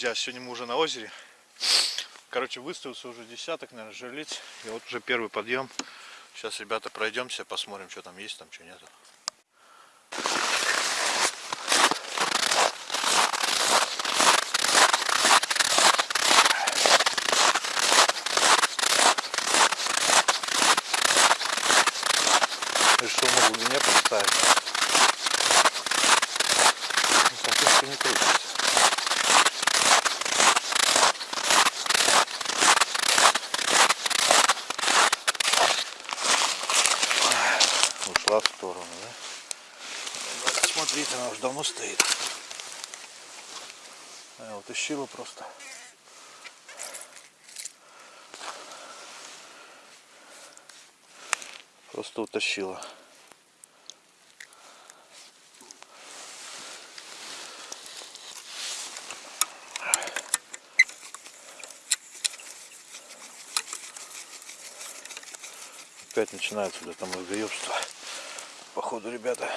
Друзья! Сегодня мы уже на озере. Короче, выставился уже десяток, наверное, жерлиц. И вот уже первый подъем. Сейчас, ребята, пройдемся, посмотрим, что там есть, там что нету. Решил на глубине поставить. Ну, Соответственно, не крутится. ушла в сторону, да? Смотрите, она уже давно стоит. А, утащила просто. Просто утащила. Опять начинается да, там разгоебство. Походу, ребята.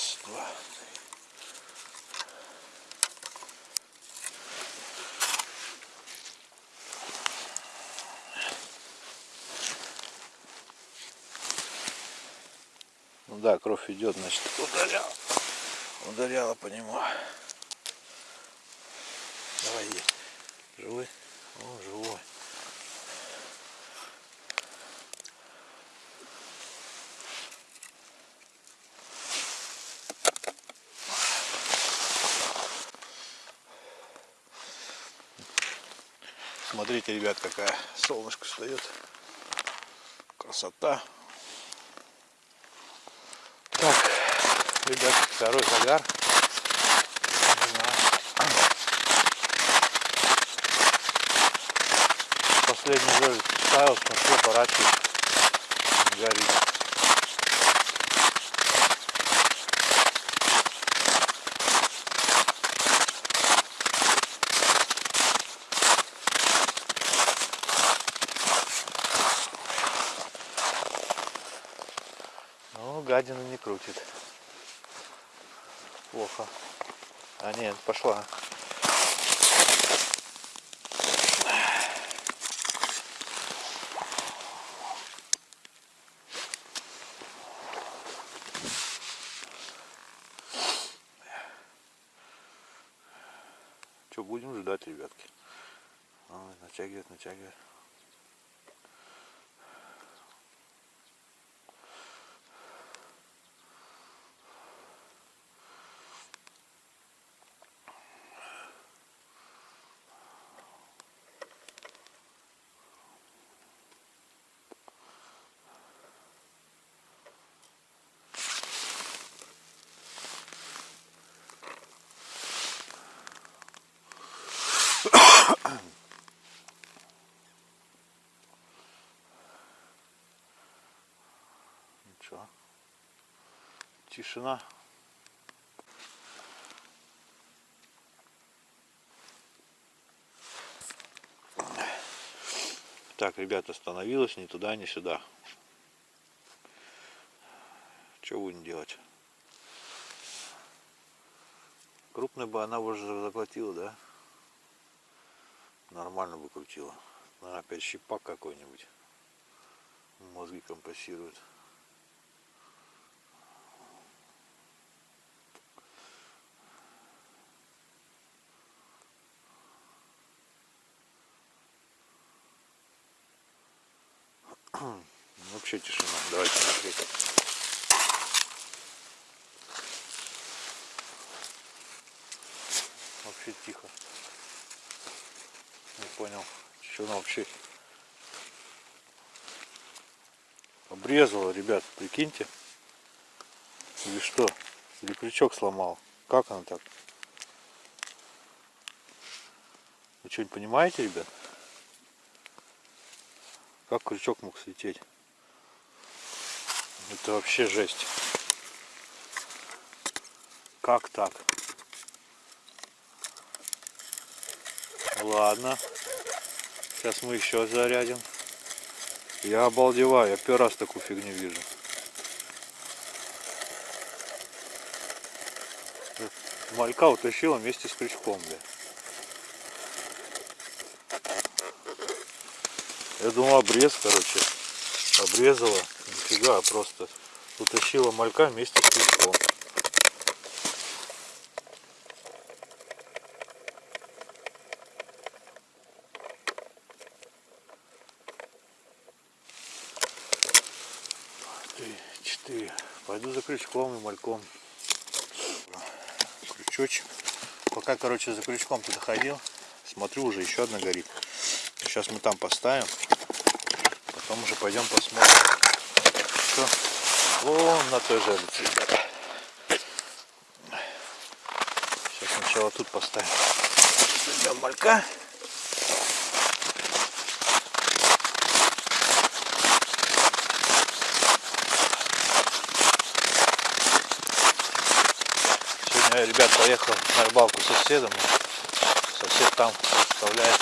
Раз, два, три. Ну да, кровь идет, значит, ударял. Ударяла по нему. Давай. Живой? О, живой. Смотрите, ребят, какая солнышко встает. Красота. Так, ребят, второй загар. Последний жерлиц ставил, смотрю, поворачивает, горит. Ну, гадина не крутит. Плохо. А нет, пошла. Что, будем ждать, ребятки. Натягивает, натягивает. Ничего. Тишина. Так, ребята, остановилась ни туда, ни сюда. Что будем делать? Крупная бы она уже заплатила, да? Нормально бы крутила. Наверное, опять щипак какой-нибудь. Мозги компасируют. Вообще тишина. Давайте смотреть. Вообще тихо. Не понял, что она вообще обрезала, ребят, прикиньте. Или что? Или крючок сломал. Как она так? Вы что-нибудь понимаете, ребят? Как крючок мог слететь? Это вообще жесть. Как так? Ладно. Сейчас мы еще зарядим. Я обалдеваю, я первый раз такую фигню вижу. Малька утащила вместе с крючком, бля. Я думал обрез, короче. Обрезала. Нифига, просто утащила малька вместе с крючком. Три, четыре. Пойду за крючком и мальком. Крючочек. Пока, короче, за крючком туда ходил, смотрю, уже еще одна горит. Сейчас мы там поставим. Потом уже пойдем посмотрим. Что? Вон на той жерлице, ребята. Сейчас сначала тут поставим. Возьмем малька. Сегодня я, ребят, поехал на рыбалку с соседом. Сосед там представляет.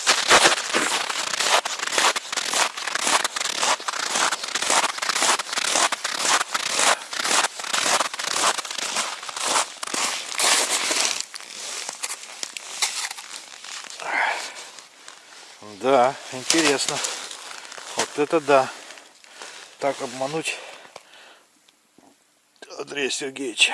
Да, интересно. Вот это да. Так обмануть Андрея Сергеевича.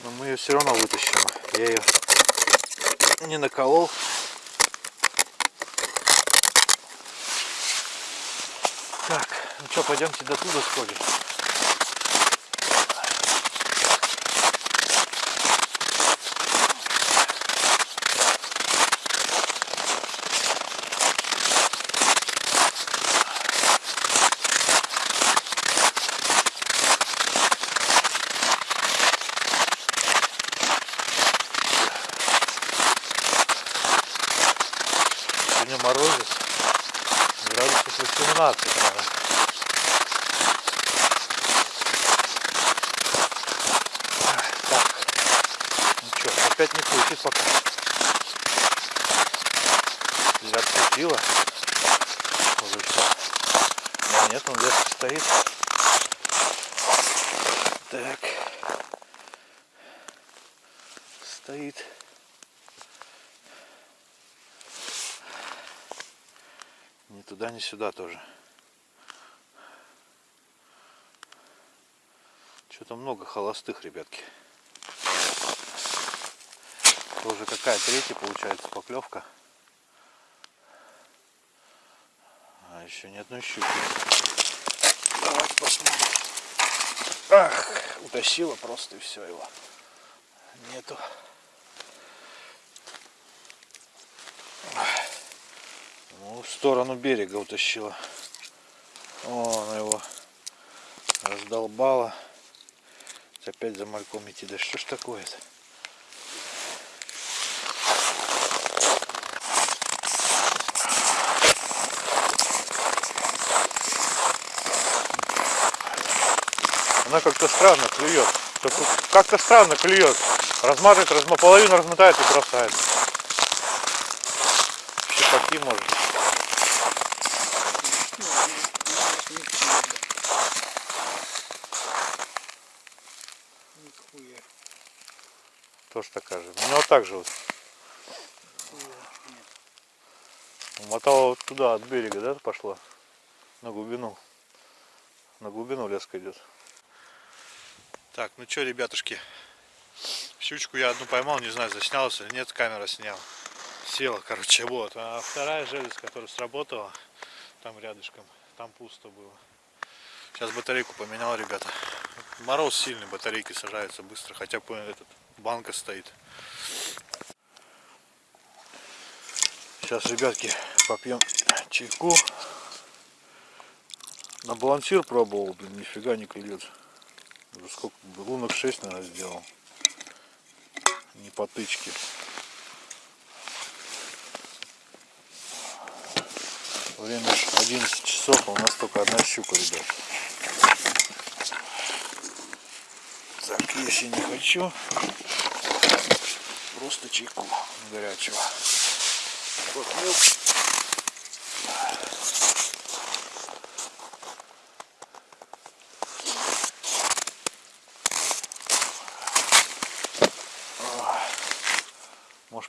Но мы ее все равно вытащим. Я ее не наколол. Так, ну что, пойдемте до туда сходим. Сегодня морозец. Градусов 18, наверное. Так. Ну что, опять не крутит пока. Я открутила. Уже все. Да нет, он леска стоит. Так. Стоит. Ни туда, ни сюда тоже. Что-то много холостых, ребятки. Тоже какая третья получается поклевка. А еще ни одной щуки. Давайте посмотрим. Ах, утащила просто и все его. Нету. Ну, в сторону берега утащила. О, она его раздолбала. Опять за мальком идти. Да что ж такое-то? Она как-то странно клюет. Как-то странно клюет. Разматывает, разма... половину размотает и бросает. Щипаки может. Тоже такая же. У него так же вот. Умотала вот туда, от берега, да, пошла? На глубину. На глубину леска идет. Так, ну что, ребятушки. Щучку я одну поймал, не знаю, заснялся или нет, камера сняла. Села, короче, вот. А вторая желез, которая сработала, там рядышком, там пусто было. Сейчас батарейку поменял, ребята. Мороз сильный, батарейки сажаются быстро, хотя бы этот банка стоит. Сейчас, ребятки, попьем чайку. На балансир пробовал, блин, нифига не клюет. Уже сколько, лунок 6, наверное, сделал. Не по тычке. Время ж 11 часов, а у нас только одна щука, ребят. Так, если не хочу, просто чайку горячего. Похмел. Может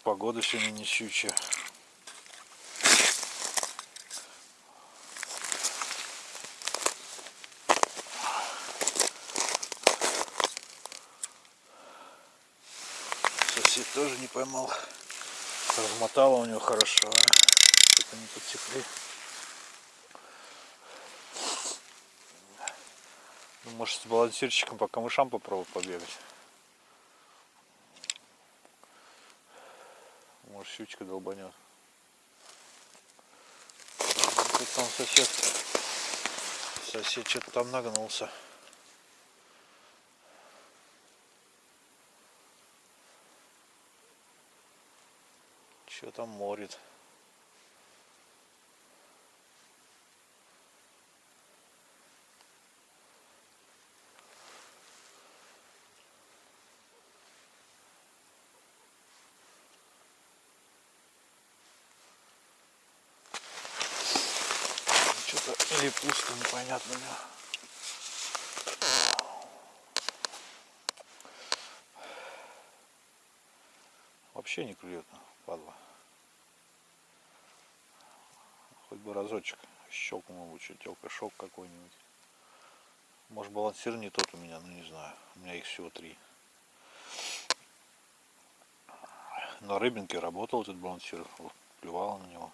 погода сегодня не щучья. Сосед тоже не поймал. Размотало у него хорошо. а. Что-то не подтекли. Может с балансирчиком по камышам попробовать побегать. Может щучка долбанет. Тут там сосед. Сосед что-то там нагнулся. Что там морит? Или пусто, непонятно. Вообще не клюет, падла. Хоть бы разочек щелкнул бы чуть шок какой-нибудь. Может балансир не тот у меня, ну не знаю. У меня их всего три. На рыбинке работал этот балансир, клювало на него.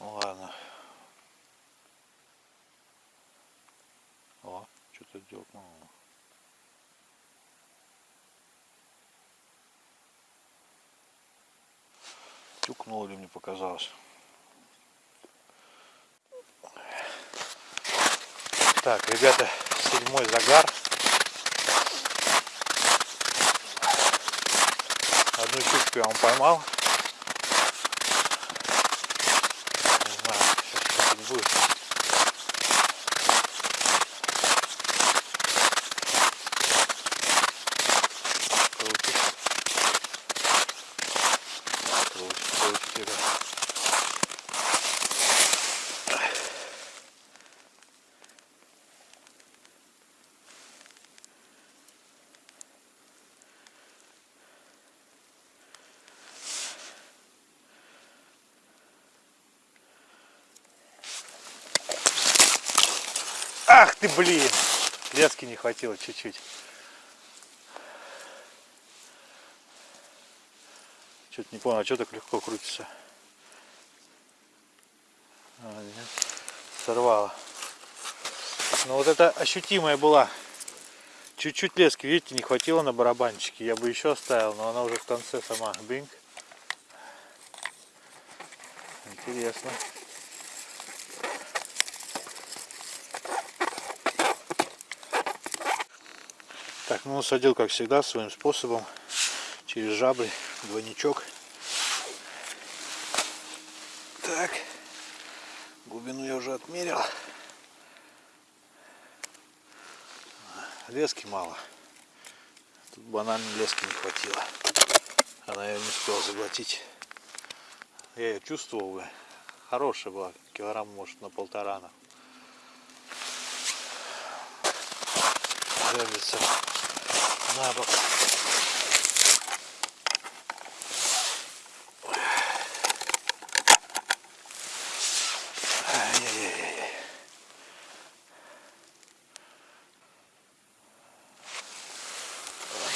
Ну ладно. О, дёрнуло. Тюкнуло ли мне показалось. Так, ребята, седьмой загар. Одну щучку я вам поймал. Не знаю, сейчас что будет. Крутит. Крутит, крутит, ребят. Ах блин! Лески не хватило чуть-чуть. Что-то не понял, а что так легко крутится? А, нет, сорвало. Но вот это ощутимая была. Чуть-чуть лески, видите, не хватило на барабанчике. Я бы еще оставил, но она уже в конце сама. Бинг. Интересно. Так, ну садил как всегда своим способом через жабры двойничок. Так, глубину я уже отмерил. Лески мало. Тут банально лески не хватило. Она ее не успела заглотить. Я ее чувствовал бы. Хорошая была, килограмм может на полтора. на. Держится на бок.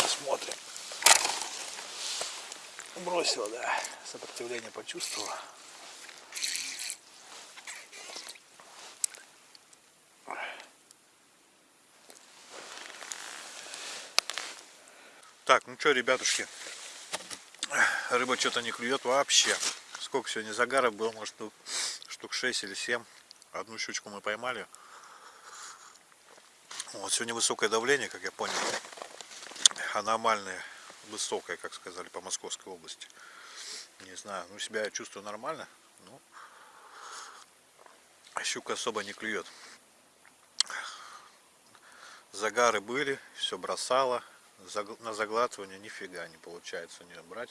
Смотрим. Бросила, да. Сопротивление почувствовала. Так, ну что, ребятушки, рыба что-то не клюет вообще. Сколько сегодня загаров было, может, штук, штук 6 или 7. Одну щучку мы поймали. Вот сегодня высокое давление, как я понял. Аномальное, высокое, как сказали, по Московской области. Не знаю, ну себя я чувствую нормально. Ну, щука особо не клюет. Загары были, все бросало. На заглатывание нифига не получается у нее брать.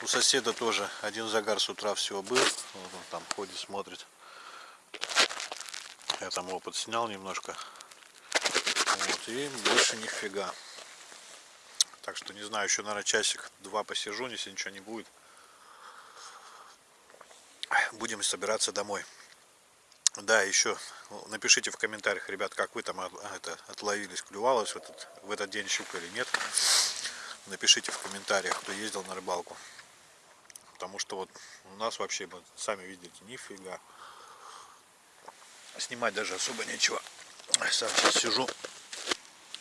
У соседа тоже один загар с утра всего был. Вот он там ходит, смотрит. Я там опыт снял немножко. Вот, и больше нифига. Так что не знаю, еще, наверное, часик-два посижу, если ничего не будет. Будем собираться домой. Да, еще напишите в комментариях, ребят, как вы там от- это, отловились, клювалось в этот, в этот день щука или нет. Напишите в комментариях, кто ездил на рыбалку. Потому что вот у нас вообще, вот, сами видите, нифига. Снимать даже особо нечего. Сам сейчас сижу,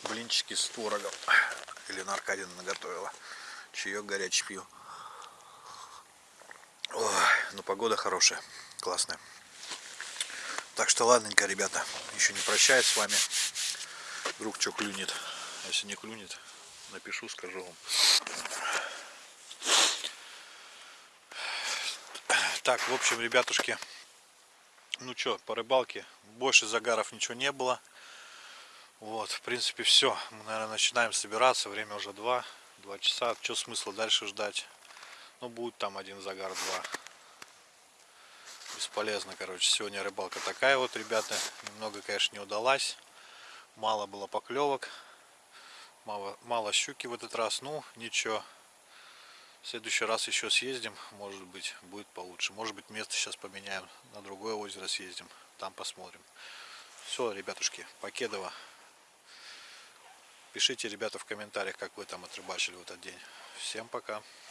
блинчики с творогом. Елена Аркадьевна наготовила. Чаек горячий пью. Ой, ну погода хорошая, классная. Так что ладненько, ребята, еще не прощаюсь с вами. Вдруг что клюнет. Если не клюнет, напишу, скажу вам. Так, в общем, ребятушки, ну что, по рыбалке больше загаров ничего не было. Вот, в принципе, все. Мы, наверное, начинаем собираться. Время уже 2, 2 часа. Что смысла дальше ждать? Ну, будет там один загар, два. Бесполезно, короче. Сегодня рыбалка такая вот, ребята. Немного, конечно, не удалась. Мало было поклевок. Мало, мало щуки в этот раз. Ну, ничего. В следующий раз еще съездим. Может быть, будет получше. Может быть, место сейчас поменяем. На другое озеро съездим. Там посмотрим. Все, ребятушки, Покедово. Пишите, ребята, в комментариях, как вы там отрыбачили в этот день. Всем пока.